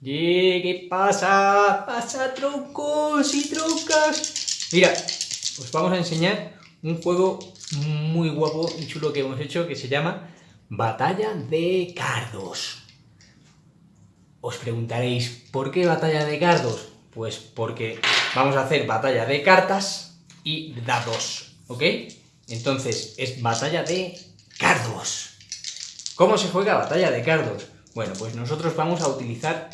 ¿Y qué pasa? Pasa troncos y troncas. Mira, os vamos a enseñar un juego muy guapo y chulo que hemos hecho que se llama Batalla de Cardos. Os preguntaréis, ¿por qué batalla de cardos? Pues porque vamos a hacer batalla de cartas y dados, ¿ok? Entonces, es batalla de cardos. ¿Cómo se juega batalla de cardos? Bueno, pues nosotros vamos a utilizar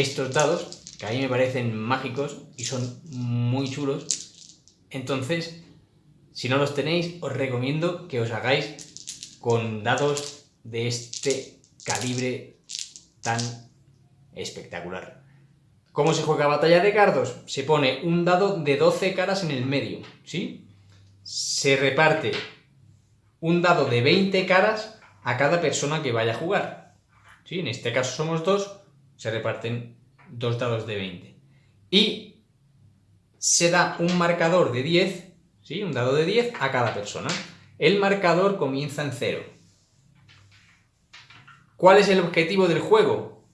estos dados, que a mí me parecen mágicos y son muy chulos. Entonces, si no los tenéis, os recomiendo que os hagáis con dados de este calibre tan espectacular. ¿Cómo se juega batalla de cardos? Se pone un dado de 12 caras en el medio, ¿sí? Se reparte un dado de 20 caras a cada persona que vaya a jugar. ¿Sí? En este caso somos dos, se reparten dos dados de 20. Y se da un marcador de 10, ¿sí? un dado de 10 a cada persona. El marcador comienza en 0. ¿Cuál es el objetivo del juego?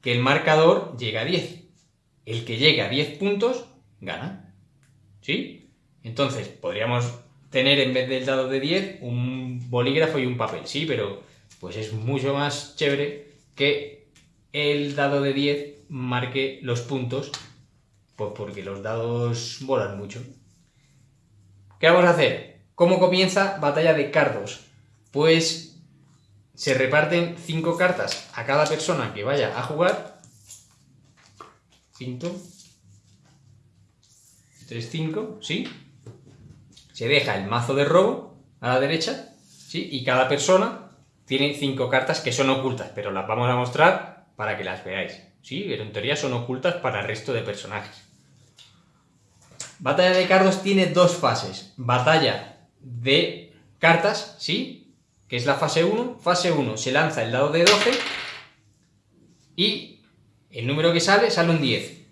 Que el marcador llegue a 10. El que llegue a 10 puntos, gana. ¿Sí? Entonces, podríamos tener en vez del dado de 10 un bolígrafo y un papel, sí, pero pues es mucho más chévere que el dado de 10 marque los puntos, pues porque los dados volan mucho. ¿Qué vamos a hacer? ¿Cómo comienza batalla de cardos? Pues se reparten 5 cartas a cada persona que vaya a jugar. 5. 3, 5, ¿sí? Se deja el mazo de robo a la derecha, ¿sí? Y cada persona tiene 5 cartas que son ocultas, pero las vamos a mostrar para que las veáis. Sí, pero en teoría son ocultas para el resto de personajes. Batalla de cardos tiene dos fases. Batalla de cartas, ¿sí? Que es la fase 1. Fase 1 se lanza el dado de 12 y el número que sale sale un 10.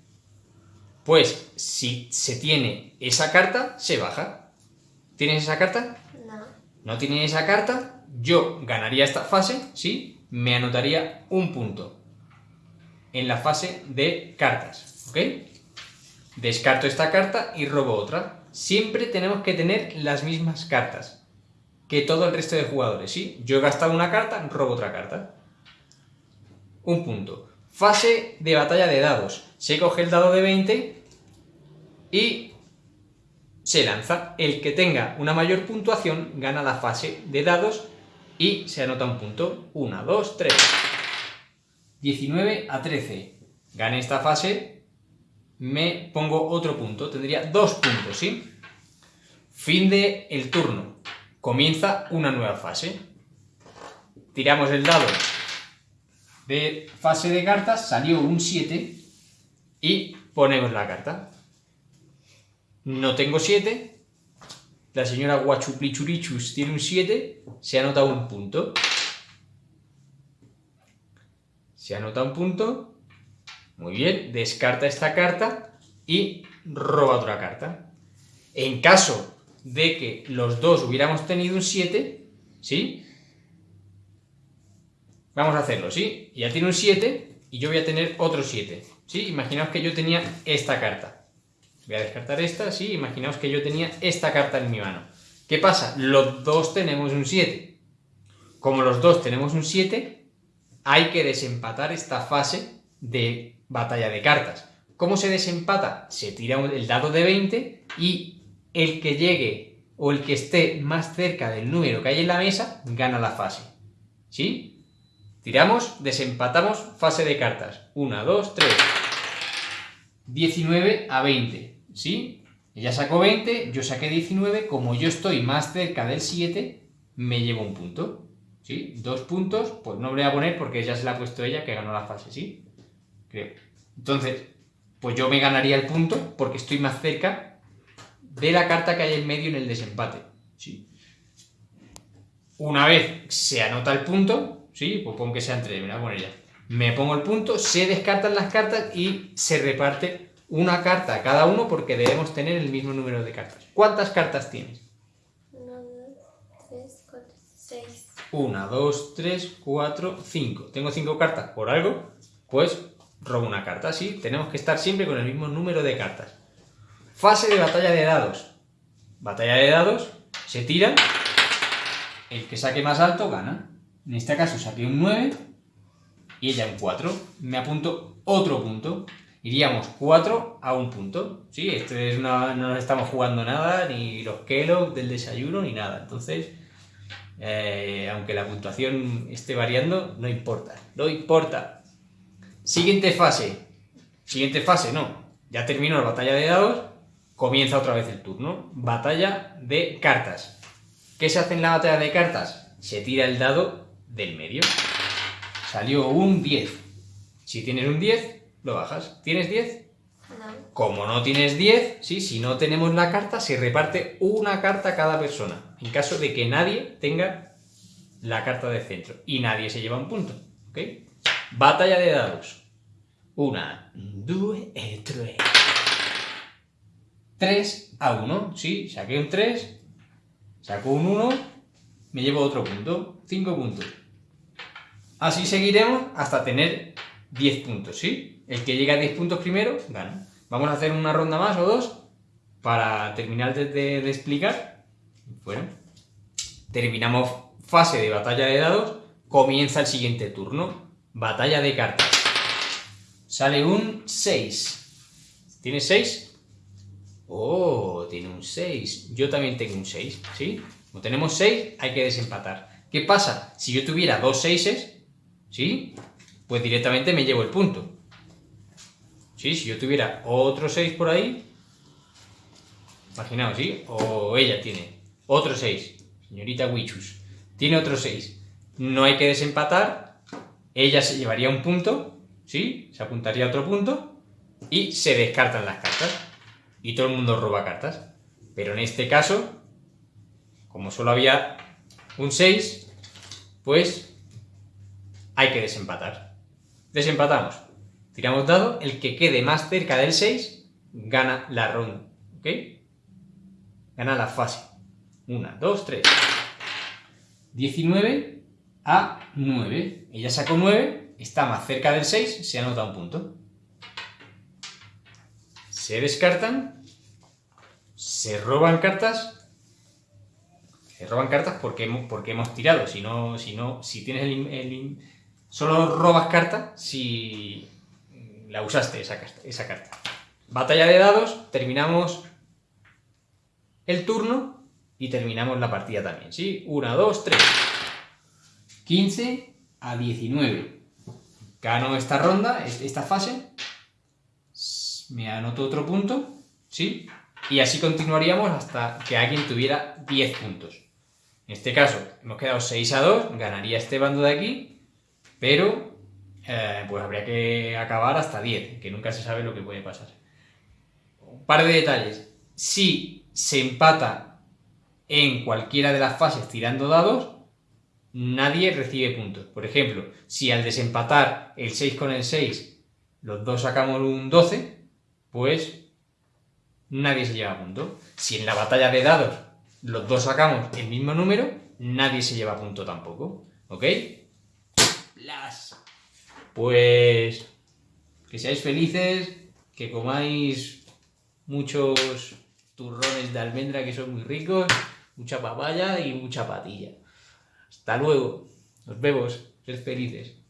Pues si se tiene esa carta, se baja. ¿Tienes esa carta? No. ¿No tienes esa carta? Yo ganaría esta fase, ¿sí? Me anotaría un punto en la fase de cartas, ¿ok? Descarto esta carta y robo otra. Siempre tenemos que tener las mismas cartas que todo el resto de jugadores, ¿sí? Yo he gastado una carta, robo otra carta. Un punto. Fase de batalla de dados. Se coge el dado de 20 y se lanza. El que tenga una mayor puntuación gana la fase de dados y se anota un punto. 1, 2, 3. 19 a 13. Gane esta fase, me pongo otro punto. Tendría dos puntos, ¿sí? Fin de el turno. Comienza una nueva fase. Tiramos el dado de fase de cartas, salió un 7 y ponemos la carta. No tengo 7, la señora Guachuplichurichus tiene un 7, se anota un punto se anota un punto, muy bien, descarta esta carta y roba otra carta. En caso de que los dos hubiéramos tenido un 7, ¿sí? Vamos a hacerlo, ¿sí? Ya tiene un 7 y yo voy a tener otro 7, ¿sí? Imaginaos que yo tenía esta carta. Voy a descartar esta, ¿sí? Imaginaos que yo tenía esta carta en mi mano. ¿Qué pasa? Los dos tenemos un 7. Como los dos tenemos un 7, hay que desempatar esta fase de batalla de cartas. ¿Cómo se desempata? Se tira el dado de 20 y el que llegue o el que esté más cerca del número que hay en la mesa gana la fase. ¿Sí? Tiramos, desempatamos, fase de cartas. 1, 2, 3. 19 a 20. ¿Sí? Ella sacó 20, yo saqué 19. Como yo estoy más cerca del 7, me llevo un punto. ¿Sí? Dos puntos, pues no voy a poner porque ya se la ha puesto ella que ganó la fase, ¿sí? Creo. Entonces, pues yo me ganaría el punto porque estoy más cerca de la carta que hay en medio en el desempate, ¿sí? Una vez se anota el punto, ¿sí? Pues pongo que sea entre, me voy a poner ya. Me pongo el punto, se descartan las cartas y se reparte una carta a cada uno porque debemos tener el mismo número de cartas. ¿Cuántas cartas tienes? 1, 2, 3, 4, 5. Tengo 5 cartas por algo, pues robo una carta, ¿sí? Tenemos que estar siempre con el mismo número de cartas. Fase de batalla de dados. Batalla de dados, se tira, el que saque más alto gana. En este caso saqué un 9 y ella un 4. Me apunto otro punto. Iríamos 4 a un punto. Sí, esto es una, no nos estamos jugando nada, ni los Kellogg del desayuno, ni nada. Entonces, eh, aunque la puntuación esté variando, no importa. No importa. Siguiente fase. Siguiente fase, no. Ya terminó la batalla de dados. Comienza otra vez el turno. Batalla de cartas. ¿Qué se hace en la batalla de cartas? Se tira el dado del medio. Salió un 10. Si tienes un 10, lo bajas. ¿Tienes 10? No. Como no tienes 10, ¿sí? si no tenemos la carta, se reparte una carta a cada persona. En caso de que nadie tenga la carta de centro. Y nadie se lleva un punto. ¿Ok? Batalla de dados. Una, dos, e tres. 3 a 1. Sí, saqué un 3. Saco un 1. Me llevo otro punto. 5 puntos. Así seguiremos hasta tener 10 puntos, ¿sí? El que llegue a 10 puntos primero, gana. Vamos a hacer una ronda más o dos para terminar de, de- de explicar. Bueno, terminamos fase de batalla de dados. Comienza el siguiente turno. Batalla de cartas. Sale un 6. ¿Tienes 6? Oh, tiene un 6. Yo también tengo un 6, ¿sí? Como tenemos 6, hay que desempatar. ¿Qué pasa? Si yo tuviera dos 6, ¿sí? Pues directamente me llevo el punto. ¿Sí? Si yo tuviera otro 6 por ahí, imaginaos, ¿sí? O ella tiene otro 6, señorita Wichus, tiene otro 6. No hay que desempatar, ella se llevaría un punto, ¿sí? Se apuntaría a otro punto y se descartan las cartas. Y todo el mundo roba cartas. Pero en este caso, como solo había un 6, pues hay que desempatar. Desempatamos. Tiramos dado, el que quede más cerca del 6 gana la ronda. ¿Ok? Gana la fase. 1, 2, 3. 19 a 9. Ella sacó 9, está más cerca del 6, se anota un punto. Se descartan, se roban cartas. Se roban cartas porque hemos, porque hemos tirado. Si no, si no, si tienes el, el solo robas carta si la usaste esa, esa carta. Batalla de dados, terminamos el turno y terminamos la partida también, ¿sí? 1, 2, 3. 15 a 19. Gano esta ronda, es- esta fase. Me anoto otro punto, ¿sí? Y así continuaríamos hasta que alguien tuviera 10 puntos. En este caso, hemos quedado 6 a 2, ganaría este bando de aquí, pero eh, pues habría que acabar hasta 10, que nunca se sabe lo que puede pasar. Un par de detalles. Si se empata en cualquiera de las fases tirando dados, nadie recibe puntos. Por ejemplo, si al desempatar el 6 con el 6, los dos sacamos un 12, pues nadie se lleva punto. Si en la batalla de dados los dos sacamos el mismo número, nadie se lleva punto tampoco. ¿Ok? Las. Pues que seáis felices, que comáis muchos turrones de almendra que son muy ricos, mucha papaya y mucha patilla. Hasta luego. Nos vemos. Sed felices.